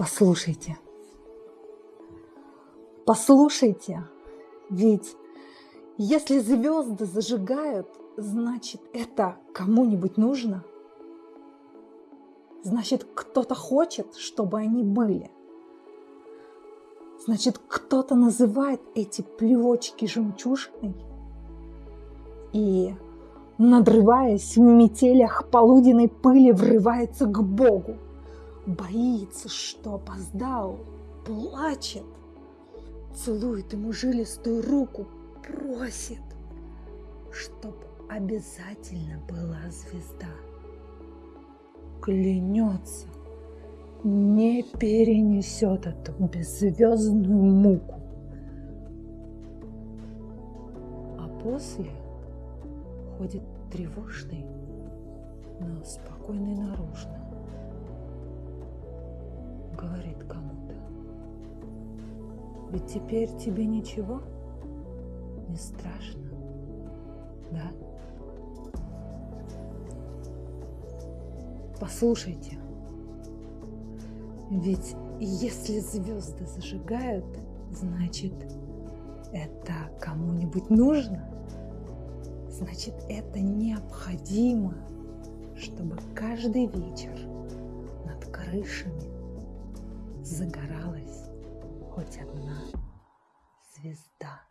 Послушайте, послушайте, ведь если звезды зажигают, значит это кому-нибудь нужно. Значит, кто-то хочет, чтобы они были. Значит, кто-то называет эти плевочки жемчужиной и, надрываясь в метелях полуденной пыли, врывается к Богу. Боится, что опоздал, плачет, целует ему жилистую руку, просит, чтоб обязательно была звезда. Клянется, не перенесет эту беззвездную муку. А после ходит тревожный, но спокойный наружно. Говорит кому-то. Ведь теперь тебе ничего не страшно, да? Послушайте, ведь если звезды зажигают, значит, это кому-нибудь нужно. Значит, это необходимо, чтобы каждый вечер над крышами загоралась хоть одна звезда.